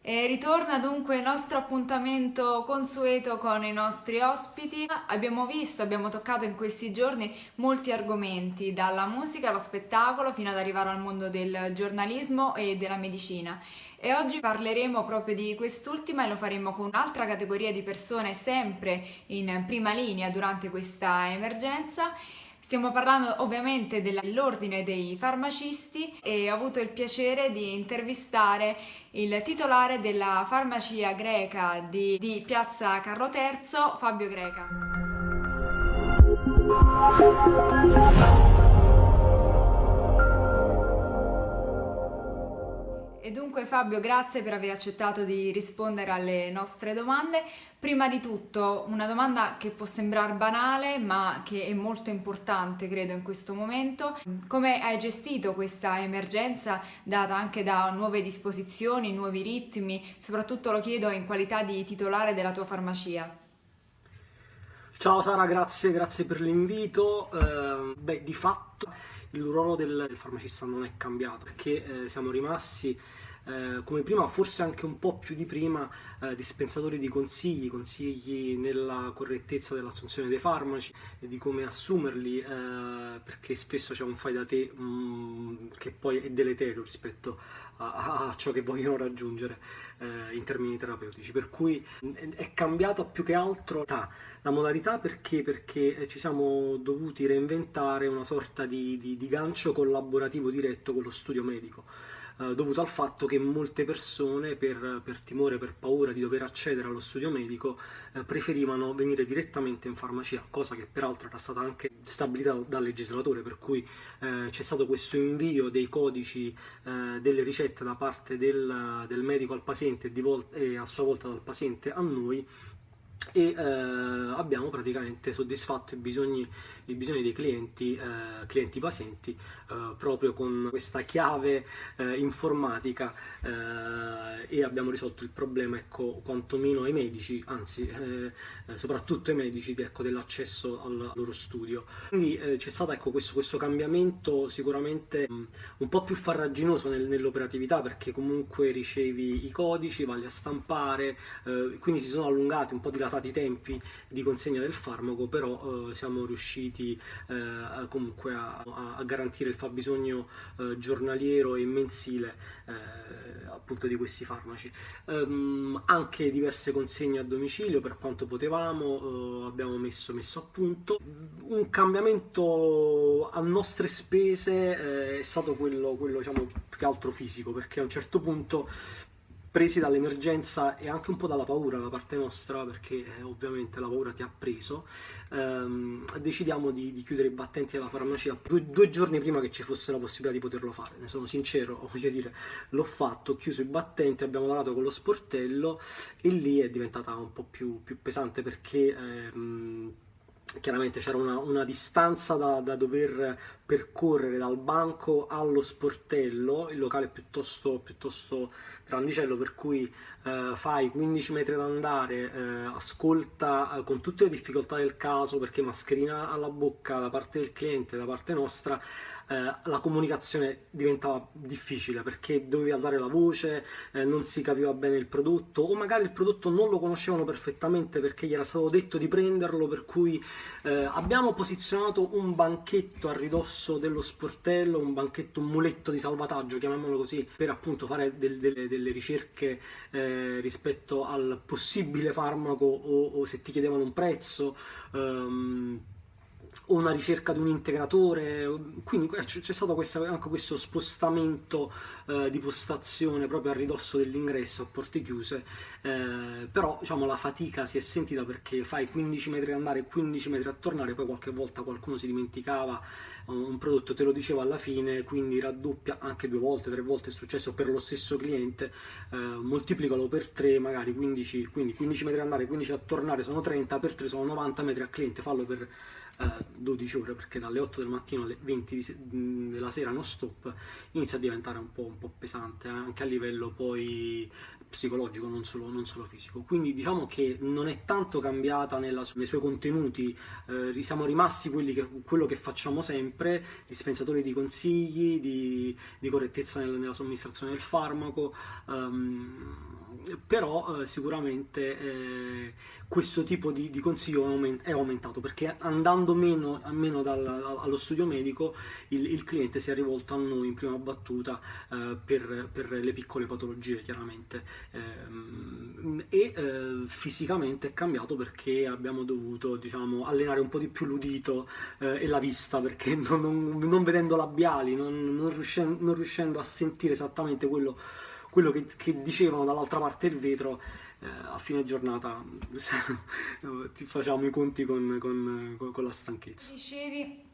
E ritorna dunque il nostro appuntamento consueto con i nostri ospiti. Abbiamo visto, abbiamo toccato in questi giorni molti argomenti, dalla musica allo spettacolo fino ad arrivare al mondo del giornalismo e della medicina. E oggi parleremo proprio di quest'ultima e lo faremo con un'altra categoria di persone sempre in prima linea durante questa emergenza Stiamo parlando ovviamente dell'ordine dei farmacisti e ho avuto il piacere di intervistare il titolare della farmacia greca di, di Piazza Carlo III, Fabio Greca. E dunque Fabio, grazie per aver accettato di rispondere alle nostre domande. Prima di tutto, una domanda che può sembrare banale, ma che è molto importante, credo, in questo momento. Come hai gestito questa emergenza data anche da nuove disposizioni, nuovi ritmi? Soprattutto lo chiedo in qualità di titolare della tua farmacia. Ciao Sara, grazie, grazie per l'invito. Eh, beh, di fatto il ruolo del farmacista non è cambiato perché eh, siamo rimasti eh, come prima, forse anche un po' più di prima, eh, dispensatori di consigli, consigli nella correttezza dell'assunzione dei farmaci e di come assumerli, eh, perché spesso c'è un fai da te mh, mm, che poi è deleterio rispetto a, a ciò che vogliono raggiungere eh, in termini terapeutici. Per cui è cambiata più che altro la modalità perché, perché ci siamo dovuti reinventare una sorta di, di, di gancio collaborativo diretto con lo studio medico eh, dovuto al fatto che molte persone per, per, timore, per paura di dover accedere allo studio medico eh, preferivano venire direttamente in farmacia, cosa che peraltro era stata anche stabilita dal legislatore, per cui eh, c'è stato questo invio dei codici eh, delle ricette da parte del, del medico al paziente e, a sua volta dal paziente a noi e eh, abbiamo praticamente soddisfatto i bisogni, i bisogni dei clienti, eh, clienti pazienti eh, proprio con questa chiave eh, informatica eh, e abbiamo risolto il problema ecco, quantomeno ai medici, anzi eh, soprattutto ai medici ecco, dell'accesso al loro studio. Quindi c'è stato ecco, questo, questo, cambiamento sicuramente mh, un po' più farraginoso nel, nell'operatività perché comunque ricevi i codici, vai a stampare, quindi si sono allungati un po' dilatati i tempi di consegna del farmaco, però eh, siamo riusciti eh, comunque a, a, garantire il fabbisogno eh, giornaliero e mensile eh, appunto di questi farmaci. Um, anche diverse consegne a domicilio per quanto potevamo, eh, abbiamo messo, messo, a punto. Un cambiamento a nostre spese eh, è stato quello, quello diciamo, più che altro fisico, perché a un certo punto presi dall'emergenza e anche un po' dalla paura da parte nostra, perché eh, ovviamente la paura ti ha preso, ehm, decidiamo di, di, chiudere i battenti della farmacia due, due, giorni prima che ci fosse la possibilità di poterlo fare. Ne sono sincero, voglio dire, l'ho fatto, ho chiuso i battenti, abbiamo lavorato con lo sportello e lì è diventata un po' più, più pesante perché... Ehm, chiaramente c'era una, una, distanza da, da, dover percorrere dal banco allo sportello, il locale piuttosto, piuttosto grandicello per cui eh, fai 15 metri ad andare, eh, ascolta eh, con tutte le difficoltà del caso perché mascherina alla bocca da parte del cliente, da parte nostra, eh, la comunicazione diventava difficile perché dovevi alzare la voce, eh, non si capiva bene il prodotto o magari il prodotto non lo conoscevano perfettamente perché gli era stato detto di prenderlo per cui eh, abbiamo posizionato un banchetto a ridosso dello sportello, un banchetto, un muletto di salvataggio, chiamiamolo così, per appunto fare del, delle, delle, ricerche eh, rispetto al possibile farmaco o, o, se ti chiedevano un prezzo. Um, o una ricerca di un integratore, quindi c'è stato questa, anche questo spostamento eh, di postazione proprio a ridosso dell'ingresso a porte chiuse, eh, però diciamo, la fatica si è sentita perché fai 15 metri andare e 15 metri a tornare, poi qualche volta qualcuno si dimenticava un prodotto, te lo dicevo alla fine, quindi raddoppia anche due volte, tre volte è successo per lo stesso cliente, eh, moltiplicalo per 3 magari 15, quindi 15 metri andare, 15 a tornare sono 30, per 3 sono 90 metri a cliente, fallo per 12 ore perché dalle 8 del mattino alle 20 della sera non stop inizia a diventare un po', un po pesante eh, anche a livello poi psicologico non solo, non solo, fisico. Quindi diciamo che non è tanto cambiata nella, nei suoi contenuti eh, siamo rimasti che, quello che facciamo sempre dispensatori di consigli di, di correttezza nel, nella somministrazione del farmaco um, però eh, sicuramente eh, questo tipo di, di consiglio è aumentato perché andando meno, meno dal, allo studio medico il, il, cliente si è rivolto a noi in prima battuta eh, per, per, le piccole patologie chiaramente. Ehm, e eh, fisicamente è cambiato perché abbiamo dovuto diciamo, allenare un po' di più l'udito eh, e la vista perché non, non, non vedendo labiali non, non, riuscendo, non riuscendo a sentire esattamente quello quello che, che dicevano dall'altra parte del vetro, eh, a fine giornata ti facciamo i conti con, con, con la stanchezza. Dicevi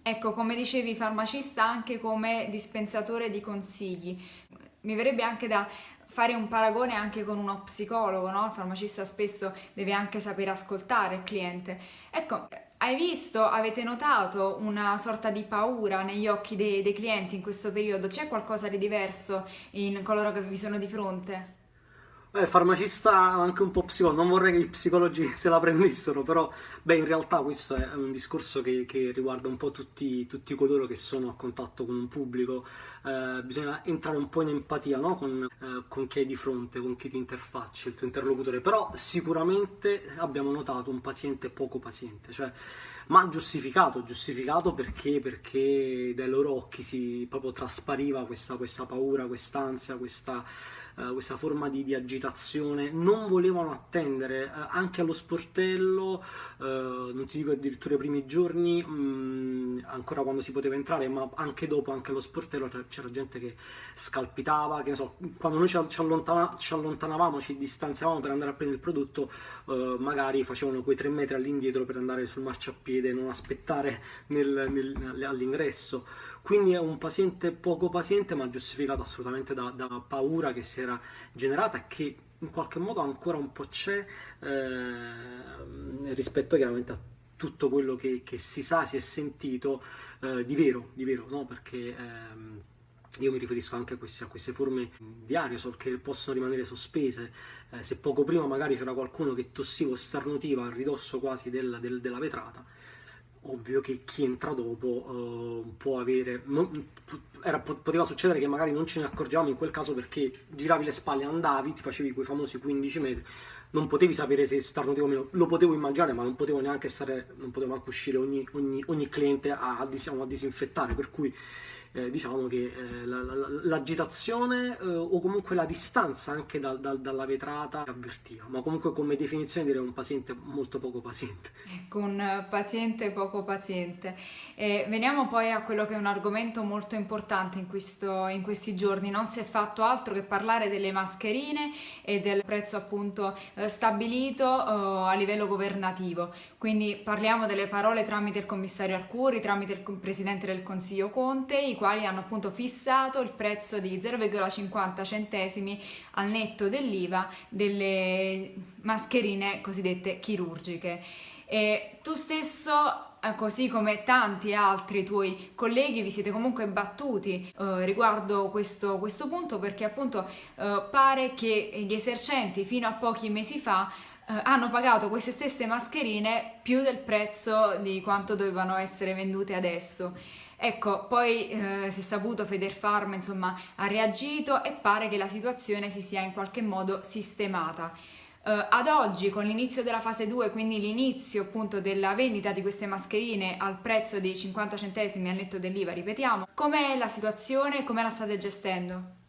Ecco, come dicevi, farmacista anche come dispensatore di consigli. Mi verrebbe anche da fare un paragone anche con uno psicologo, no? Il farmacista spesso deve anche sapere ascoltare il cliente. Ecco, hai visto, avete notato una sorta di paura negli occhi dei, dei clienti in questo periodo? C'è qualcosa di diverso in coloro che vi sono di fronte? Beh, farmacista anche un po' psicologo, non vorrei che i psicologi se la prendessero, però beh, in realtà questo è un discorso che, che riguarda un po' tutti, tutti, coloro che sono a contatto con un pubblico, eh, bisogna entrare un po' in empatia no? con, eh, con, chi hai di fronte, con chi ti interfaccia, il tuo interlocutore, però sicuramente abbiamo notato un paziente poco paziente, cioè ma giustificato, giustificato perché, perché dai loro occhi si proprio traspariva questa, questa paura, quest'ansia, questa eh, questa forma di, di, agitazione, non volevano attendere, eh, anche allo sportello, eh, non ti dico addirittura i primi giorni, mh, mm, ancora quando si poteva entrare, ma anche dopo, anche allo sportello c'era gente che scalpitava, che ne so, quando noi ci, allontana, ci allontanavamo, ci distanziavamo per andare a prendere il prodotto, eh, magari facevano quei tre metri all'indietro per andare sul marciapiede, non aspettare nel, nel, all'ingresso. Quindi è un paziente poco paziente, ma giustificato assolutamente da, da paura che si era generata che in qualche modo ancora un po' c'è eh, rispetto chiaramente a tutto quello che, che, si sa, si è sentito eh, di vero, di vero, no? Perché ehm, io mi riferisco anche a queste, a queste, forme di aerosol che possono rimanere sospese. Eh, se poco prima magari c'era qualcuno che tossiva o starnutiva a ridosso quasi del, del, della vetrata, ovvio che chi entra dopo uh, può avere non, era, poteva succedere che magari non ce ne accorgiamo in quel caso perché giravi le spalle andavi ti facevi quei famosi 15 metri non potevi sapere se starnutivo o meno lo potevo immaginare ma non potevo neanche stare non potevo neanche uscire ogni, ogni, ogni cliente a, diciamo, a disinfettare per cui eh, diciamo che eh, l'agitazione eh, o comunque la distanza anche da, da, dalla vetrata avvertiva, ma comunque come definizione direi un paziente molto poco paziente. Ecco, paziente poco paziente. E veniamo poi a quello che è un argomento molto importante in, questo, in questi giorni, non si è fatto altro che parlare delle mascherine e del prezzo appunto eh, stabilito eh, a livello governativo, quindi parliamo delle parole tramite il commissario Arcuri, tramite il presidente del Consiglio Conte, i quali hanno appunto fissato il prezzo di 0,50 centesimi al netto dell'IVA delle mascherine cosiddette chirurgiche. E tu stesso eh, così come tanti altri tuoi colleghi vi siete comunque battuti eh, riguardo questo, questo, punto perché appunto eh, pare che gli esercenti fino a pochi mesi fa eh, hanno pagato queste stesse mascherine più del prezzo di quanto dovevano essere vendute adesso. Ecco, poi eh, si è saputo Federfarm insomma ha reagito e pare che la situazione si sia in qualche modo sistemata. Uh, ad oggi, con l'inizio della fase 2, quindi l'inizio appunto della vendita di queste mascherine al prezzo di 50 centesimi al netto dell'IVA, ripetiamo, com'è la situazione, come la state gestendo?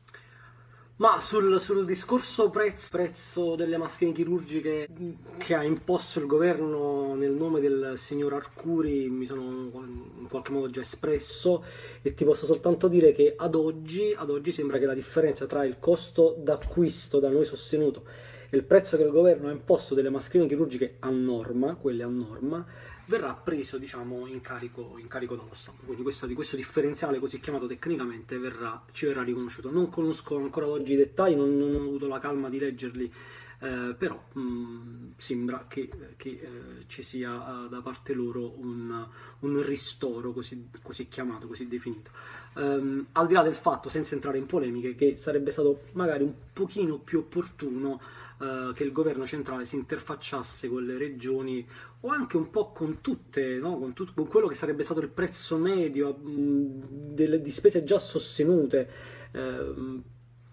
Ma sul, sul discorso prezzo, prezzo, delle mascherine chirurgiche che ha imposto il governo nel nome del signor Arcuri mi sono in qualche modo già espresso. E ti posso soltanto dire che ad oggi, ad oggi sembra che la differenza tra il costo d'acquisto da noi sostenuto e il prezzo che il governo ha imposto delle mascherine chirurgiche a norma, quelle a norma, verrà preso diciamo, in, carico, in carico dallo Stato. Quindi questo, questo differenziale così chiamato tecnicamente verrà, ci verrà riconosciuto. Non conosco ancora oggi i dettagli, non, non ho avuto la calma di leggerli, eh, però mh, mm, sembra che, che eh, ci sia uh, da parte loro un, un ristoro così, così, chiamato, così definito. Um, al di là del fatto, senza entrare in polemiche, che sarebbe stato magari un pochino più opportuno eh, che il governo centrale si interfacciasse con le regioni o anche un po' con tutte, no? con, tut- con, quello che sarebbe stato il prezzo medio mh, delle, di spese già sostenute. Eh,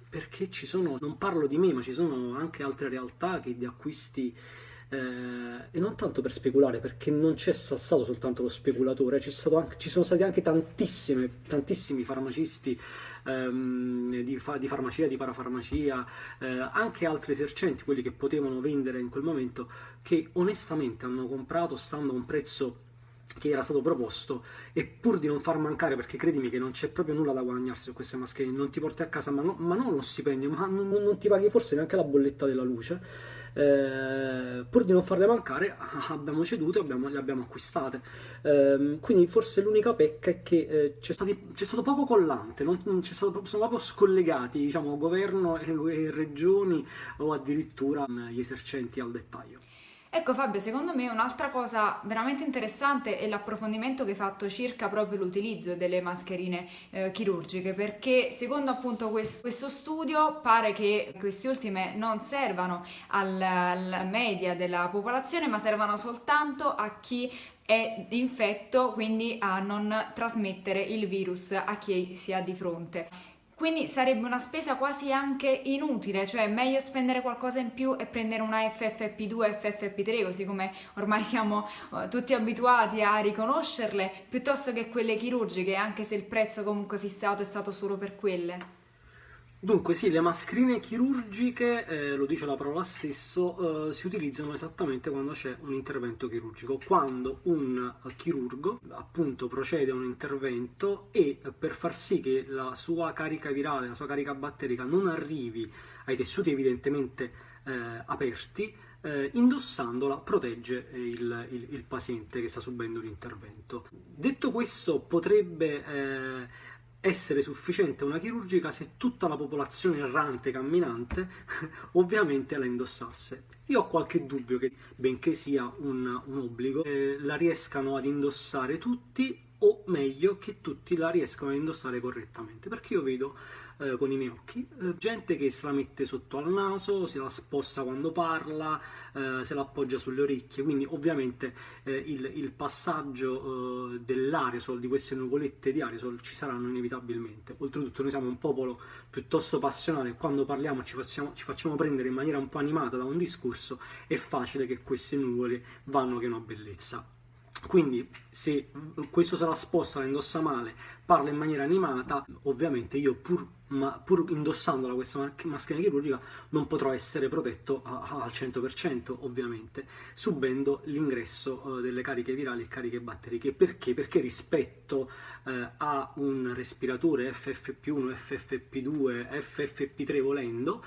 perché ci sono, non parlo di me, ma ci sono anche altre realtà che di acquisti eh, e non tanto per speculare, perché non c'è stato soltanto lo speculatore, anche, ci sono stati anche tantissimi farmacisti ehm, di, fa, di, farmacia, di parafarmacia, eh, anche altri esercenti, quelli che potevano vendere in quel momento, che onestamente hanno comprato stando a un prezzo che era stato proposto e pur di non far mancare, perché credimi che non c'è proprio nulla da guadagnarsi su queste mascherine, non ti porti a casa ma, no, ma non lo stipendio, ma non, non, ti paghi forse neanche la bolletta della luce, eh, pur di non farle mancare abbiamo ceduto e le abbiamo acquistate. Eh, quindi forse l'unica pecca è che eh, c'è, stato poco collante, non, stato, sono proprio scollegati diciamo, governo e, e regioni o addirittura gli esercenti al dettaglio. Ecco Fabio, secondo me un'altra cosa veramente interessante è l'approfondimento che hai fatto circa proprio l'utilizzo delle mascherine eh, chirurgiche, perché secondo appunto questo, questo, studio pare che queste ultime non servano alla media della popolazione, ma servano soltanto a chi è infetto, quindi a non trasmettere il virus a chi si ha di fronte. Quindi sarebbe una spesa quasi anche inutile, cioè meglio spendere qualcosa in più e prendere una FFP2, FFP3, così come ormai siamo uh, tutti abituati a riconoscerle, piuttosto che quelle chirurgiche, anche se il prezzo comunque fissato è stato solo per quelle. Dunque sì, le mascherine chirurgiche, eh, lo dice la parola stesso, eh, si utilizzano esattamente quando c'è un intervento chirurgico, quando un chirurgo appunto procede a un intervento e per far sì che la sua carica virale, la sua carica batterica non arrivi ai tessuti evidentemente eh, aperti, eh, indossandola protegge il, il, il, paziente che sta subendo l'intervento. Detto questo potrebbe eh, essere sufficiente una chirurgica se tutta la popolazione errante, camminante, ovviamente la indossasse. Io ho qualche dubbio che, benché sia un, un obbligo, eh, la riescano ad indossare tutti o meglio che tutti la riescano a indossare correttamente, perché io vedo eh, con i miei occhi, eh, gente che se la mette sotto al naso, se la sposta quando parla, eh, se la appoggia sulle orecchie, quindi ovviamente eh, il, il, passaggio eh, dell'aerosol, di queste nuvolette di aerosol ci saranno inevitabilmente. Oltretutto noi siamo un popolo piuttosto passionale, quando parliamo ci facciamo, ci facciamo prendere in maniera un po' animata da un discorso, è facile che queste nuvole vanno che una bellezza. Quindi se questo se la sposta, la indossa male, parla in maniera animata, ovviamente io pur, ma, pur indossandola questa mascherina chirurgica non potrò essere protetto a, a, al 100% ovviamente, subendo l'ingresso eh, delle cariche virali e cariche batteriche. Perché? Perché rispetto eh, a un respiratore FFP1, FFP2, FFP3 volendo,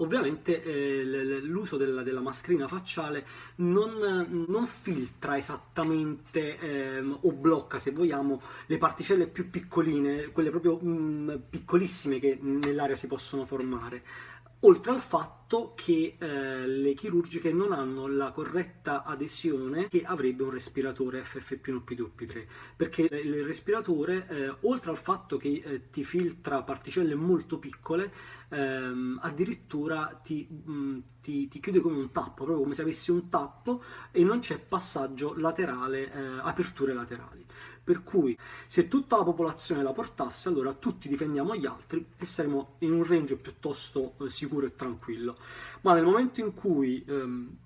Ovviamente eh, l'uso della, della, mascherina facciale non, non filtra esattamente eh, o blocca, se vogliamo, le particelle più piccoline, quelle proprio mh, mm, piccolissime che nell'aria si possono formare oltre al fatto che eh, le chirurgiche non hanno la corretta adesione che avrebbe un respiratore FFP1, P2, P3, perché il respiratore, eh, oltre al fatto che eh, ti filtra particelle molto piccole, ehm, addirittura ti, mh, mm, ti, ti, chiude come un tappo, proprio come se avessi un tappo e non c'è passaggio laterale, eh, aperture laterali. Per cui se tutta la popolazione la portasse, allora tutti difendiamo gli altri e saremo in un range piuttosto eh, sicuro e tranquillo. Ma nel momento in cui ehm,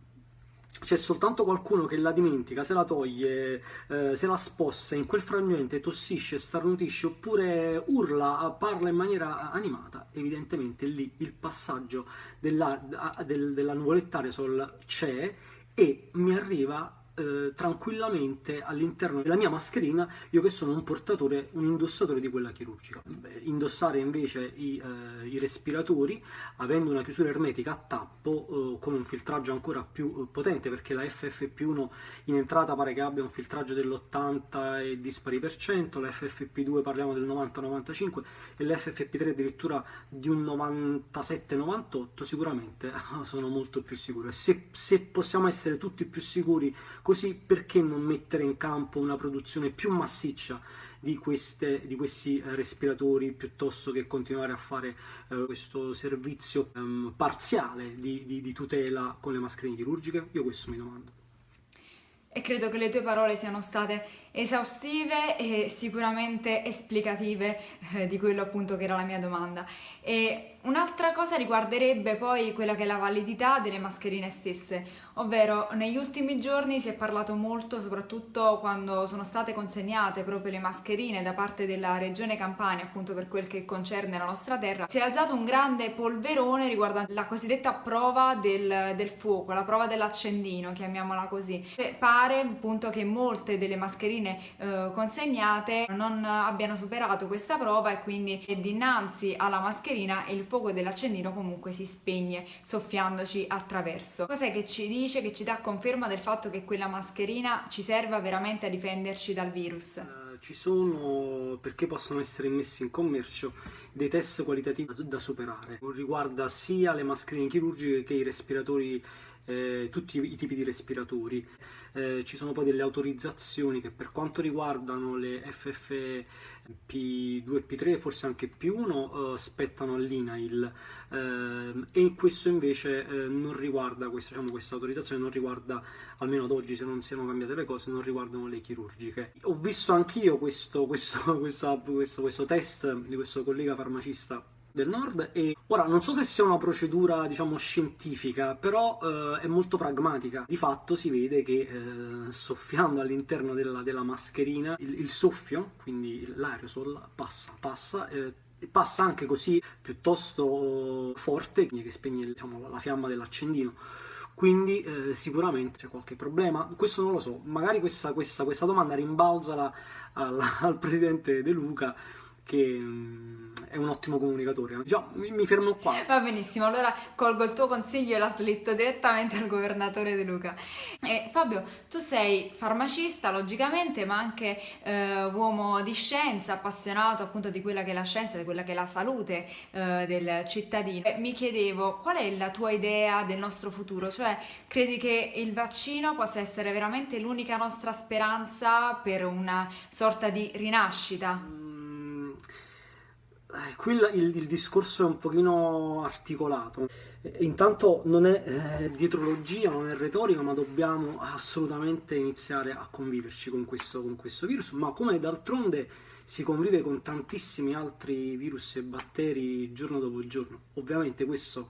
c'è soltanto qualcuno che la dimentica, se la toglie, eh, se la sposta, in quel frangente tossisce, starnutisce oppure urla, parla in maniera animata, evidentemente lì il passaggio della, del, della nuvoletta aerosol c'è e mi arriva eh, tranquillamente all'interno della mia mascherina io che sono un portatore, un indossatore di quella chirurgica. Beh, indossare invece i, eh, i, respiratori avendo una chiusura ermetica a tappo eh, con un filtraggio ancora più eh, potente perché la FFP1 in entrata pare che abbia un filtraggio dell'80 e dispari per cento, la FFP2 parliamo del 90-95 e l'FFP3 addirittura di un 97-98 sicuramente sono molto più sicuro e se, se possiamo essere tutti più sicuri Così perché non mettere in campo una produzione più massiccia di, queste, di questi eh, respiratori piuttosto che continuare a fare eh, questo servizio ehm, parziale di, di, di tutela con le mascherine chirurgiche? Io questo mi domando e credo che le tue parole siano state esaustive e sicuramente esplicative eh, di quello appunto che era la mia domanda. E Un'altra cosa riguarderebbe poi quella che è la validità delle mascherine stesse, ovvero negli ultimi giorni si è parlato molto, soprattutto quando sono state consegnate proprio le mascherine da parte della regione Campania, appunto per quel che concerne la nostra terra, si è alzato un grande polverone riguardante la cosiddetta prova del, del fuoco, la prova dell'accendino, chiamiamola così. E pare appunto che molte delle mascherine eh, consegnate non abbiano superato questa prova e quindi dinanzi alla mascherina mascherina e il fuoco dell'accendino comunque si spegne soffiandoci attraverso. Cos'è che ci dice, che ci dà conferma del fatto che quella mascherina ci serva veramente a difenderci dal virus? Eh, ci sono, perché possono essere messi in commercio, dei test qualitativi da superare. Riguarda sia le mascherine chirurgiche che i respiratori eh, tutti i tipi di respiratori. Eh, ci sono poi delle autorizzazioni che per quanto riguardano le FFP P2, P3 forse anche P1 uh, eh, spettano all'INAIL ehm, e questo invece eh, non riguarda, questa, diciamo, questa autorizzazione non riguarda, almeno ad oggi se non siano cambiate le cose, non riguardano le chirurgiche. Ho visto anch'io questo, questo, questo, questo test di questo collega farmacista del nord e ora non so se sia una procedura diciamo scientifica però eh, è molto pragmatica. Di fatto si vede che eh, soffiando all'interno della, della, mascherina il, il, soffio quindi l'aerosol passa passa eh, passa anche così piuttosto forte che spegne diciamo, la fiamma dell'accendino. Quindi eh, sicuramente c'è qualche problema. Questo non lo so. Magari questa, questa, questa domanda rimbalzala al, al presidente De Luca che mm, è un ottimo comunicatore. Già, mi, mi, fermo qua. Va benissimo, allora colgo il tuo consiglio e la slitto direttamente al governatore De Luca. E Fabio, tu sei farmacista logicamente, ma anche eh, uomo di scienza, appassionato appunto di quella che è la scienza, di quella che è la salute eh, del cittadino. E mi chiedevo, qual è la tua idea del nostro futuro? Cioè, credi che il vaccino possa essere veramente l'unica nostra speranza per una sorta di rinascita? Eh, qui il, il, discorso è un pochino articolato. Intanto non è eh, dietrologia, non è retorica, ma dobbiamo assolutamente iniziare a conviverci con questo, con questo virus, ma come d'altronde si convive con tantissimi altri virus e batteri giorno dopo giorno. Ovviamente questo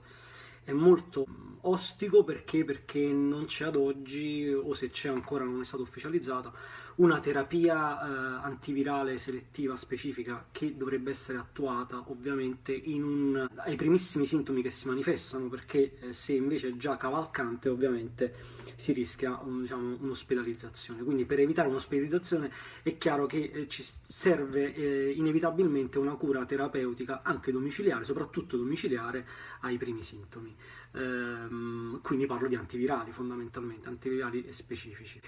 è molto ostico perché, perché non c'è ad oggi, o se c'è ancora non è stata ufficializzata, una terapia eh, antivirale selettiva specifica che dovrebbe essere attuata ovviamente un, ai primissimi sintomi che si manifestano perché eh, se invece è già cavalcante ovviamente si rischia un, diciamo, un'ospedalizzazione. Quindi per evitare un'ospedalizzazione è chiaro che eh, ci serve eh, inevitabilmente una cura terapeutica anche domiciliare soprattutto domiciliare ai primi sintomi ehm, quindi parlo di antivirali fondamentalmente antivirali specifici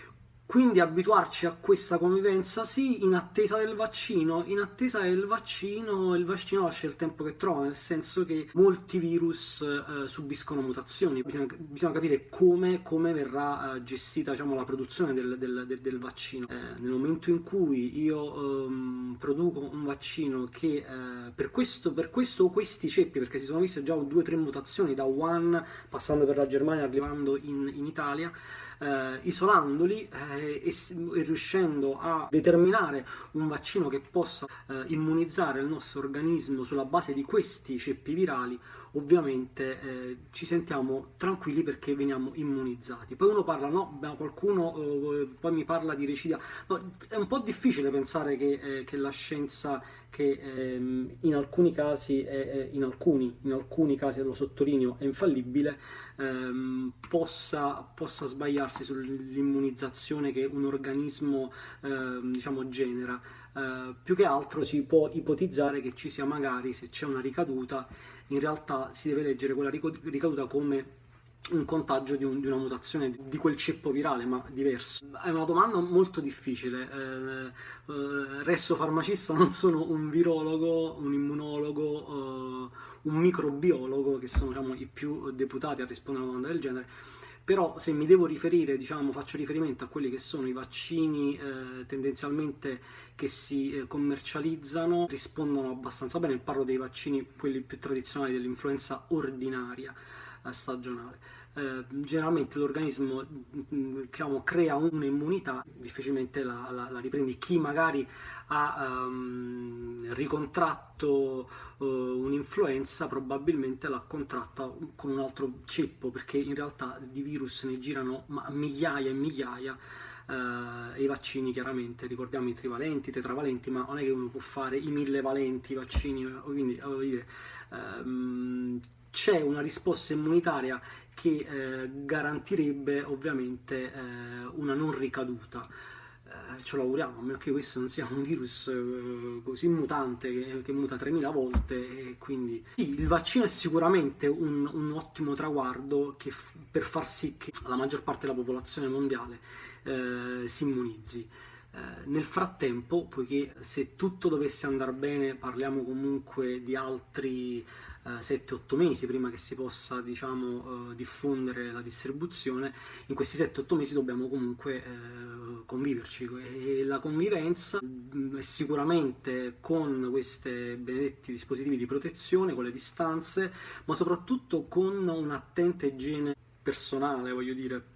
quindi abituarci a questa convivenza, sì, in attesa del vaccino. In attesa del vaccino, il vaccino lascia il tempo che trova, nel senso che molti virus eh, subiscono mutazioni. Bisogna, bisogna capire come, come verrà eh, gestita diciamo, la produzione del, del, del, del vaccino. Eh, nel momento in cui io ehm, produco un vaccino che eh, per, questo, per questo o questi ceppi, perché si sono viste già due o tre mutazioni da Wuhan, passando per la Germania, arrivando in, in Italia, eh, isolandoli eh, e, e, riuscendo a determinare un vaccino che possa eh, immunizzare il nostro organismo sulla base di questi ceppi virali, ovviamente eh, ci sentiamo tranquilli perché veniamo immunizzati. Poi uno parla, no, qualcuno eh, poi mi parla di recidia, no, è un po' difficile pensare che, eh, che la scienza che ehm, in alcuni casi, è, in, alcuni, in alcuni casi, lo sottolineo, è infallibile, ehm, possa, possa, sbagliarsi sull'immunizzazione che un organismo ehm, diciamo, genera. Eh, più che altro si può ipotizzare che ci sia magari, se c'è una ricaduta, in realtà si deve leggere quella ricaduta come un contagio di, un, di, una mutazione di quel ceppo virale, ma diverso. È una domanda molto difficile. Eh, eh, resto farmacista, non sono un virologo, un immunologo, eh, un microbiologo, che sono diciamo, i più deputati a rispondere a una domanda del genere. Però se mi devo riferire, diciamo, faccio riferimento a quelli che sono i vaccini eh, tendenzialmente che si eh, commercializzano, rispondono abbastanza bene. Parlo dei vaccini, quelli più tradizionali dell'influenza ordinaria stagionale. Eh, generalmente l'organismo diciamo, crea un'immunità, difficilmente la, la, la, riprendi. Chi magari ha um, ricontratto uh, un'influenza probabilmente l'ha contratta con un altro ceppo, perché in realtà di virus ne girano migliaia e migliaia. Uh, i vaccini chiaramente, ricordiamo i trivalenti, i tetravalenti, ma non è che uno può fare i mille valenti vaccini, quindi um, c'è una risposta immunitaria che eh, garantirebbe ovviamente eh, una non ricaduta. Eh, ce lo auguriamo, a meno che questo non sia un virus eh, così mutante che, muta 3000 volte e quindi sì, il vaccino è sicuramente un, un ottimo traguardo che, per far sì che la maggior parte della popolazione mondiale eh, si immunizzi. Nel frattempo, poiché se tutto dovesse andare bene, parliamo comunque di altri 7-8 mesi prima che si possa diciamo, eh, diffondere la distribuzione, in questi 7-8 mesi dobbiamo comunque eh, conviverci. E la convivenza mm, è sicuramente con questi benedetti dispositivi di protezione, con le distanze, ma soprattutto con un'attenta igiene personale, voglio dire,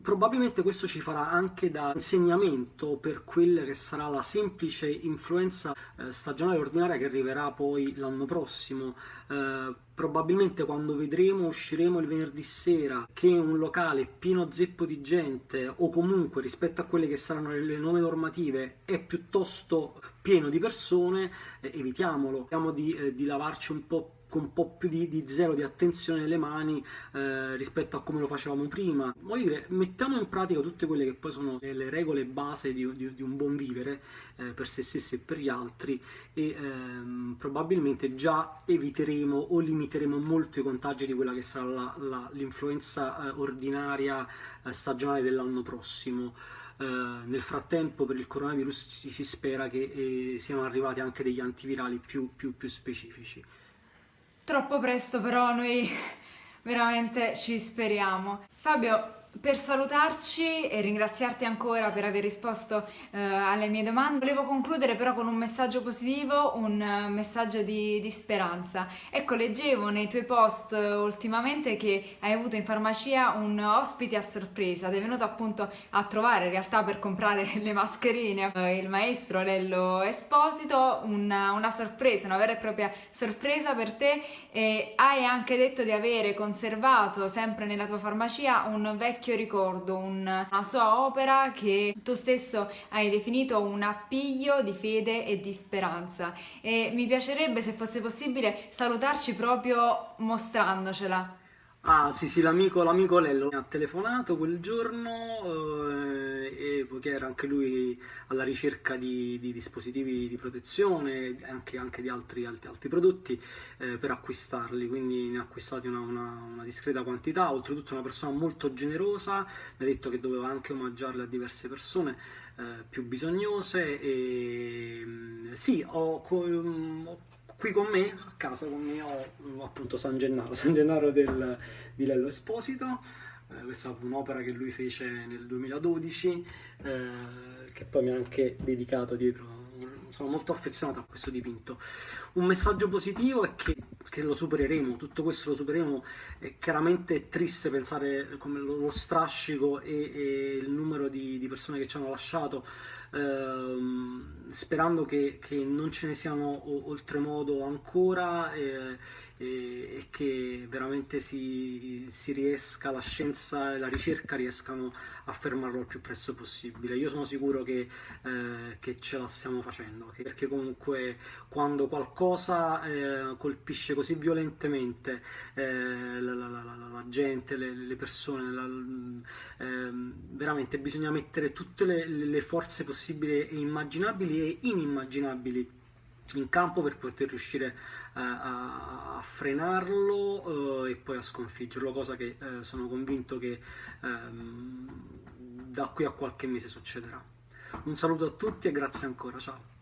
Probabilmente questo ci farà anche da insegnamento per quella che sarà la semplice influenza eh, stagionale ordinaria che arriverà poi l'anno prossimo. Eh, probabilmente quando vedremo, usciremo il venerdì sera, che un locale pieno zeppo di gente o comunque rispetto a quelle che saranno le nuove normative è piuttosto pieno di persone, eh, evitiamolo. Cerchiamo di, eh, di lavarci un po' con un po' più di, di zelo di attenzione nelle mani eh, rispetto a come lo facevamo prima. Voglio dire, mettiamo in pratica tutte quelle che poi sono le regole base di, di, di un buon vivere eh, per se stessi e per gli altri e ehm, probabilmente già eviteremo o limiteremo molto i contagi di quella che sarà l'influenza eh, ordinaria eh, stagionale dell'anno prossimo. Uh, nel frattempo per il coronavirus si, si spera che eh, siano arrivati anche degli antivirali più, più, più specifici. Troppo presto però noi veramente ci speriamo. Fabio, per salutarci e ringraziarti ancora per aver risposto eh, alle mie domande, volevo concludere però con un messaggio positivo, un uh, messaggio di, di, speranza. Ecco, leggevo nei tuoi post uh, ultimamente che hai avuto in farmacia un ospite a sorpresa, ti è venuto appunto a trovare in realtà per comprare le mascherine uh, il maestro Lello Esposito, una, una, sorpresa, una vera e propria sorpresa per te. E hai anche detto di avere conservato sempre nella tua farmacia un vecchio vecchio ricordo, un, una sua opera che tu stesso hai definito un appiglio di fede e di speranza e mi piacerebbe se fosse possibile salutarci proprio mostrandocela. Ah sì sì, l'amico, l'amico Lello mi ha telefonato quel giorno eh, e poiché era anche lui alla ricerca di, di dispositivi di protezione e anche, anche, di altri, altri, altri prodotti eh, per acquistarli, quindi ne ha acquistati una, una, una, discreta quantità, oltretutto una persona molto generosa, mi ha detto che doveva anche omaggiarle a diverse persone eh, più bisognose e mm, sì, ho, ho qui con me, a casa con me, ho appunto San Gennaro, San Gennaro del, di Lello Esposito, eh, questa fu un'opera che lui fece nel 2012, eh, che poi mi ha anche dedicato dietro, sono molto affezionato a questo dipinto. Un messaggio positivo è che, che lo supereremo, tutto questo lo supereremo, è chiaramente triste pensare come lo, lo strascico e, e, il numero di, di persone che ci hanno lasciato, ehm, sperando che, che, non ce ne siano oltremodo ancora e, e che veramente si, si, riesca, la scienza e la ricerca riescano a fermarlo il più presto possibile. Io sono sicuro che, eh, che ce la stiamo facendo, perché comunque quando qualcosa eh, colpisce così violentemente eh, la, la, la, la, gente, le, le persone, ehm, veramente bisogna mettere tutte le, le forze possibili e immaginabili e inimmaginabili in campo per poter riuscire eh, a, a, frenarlo eh, e poi a sconfiggerlo, cosa che eh, sono convinto che ehm, da qui a qualche mese succederà. Un saluto a tutti e grazie ancora, ciao!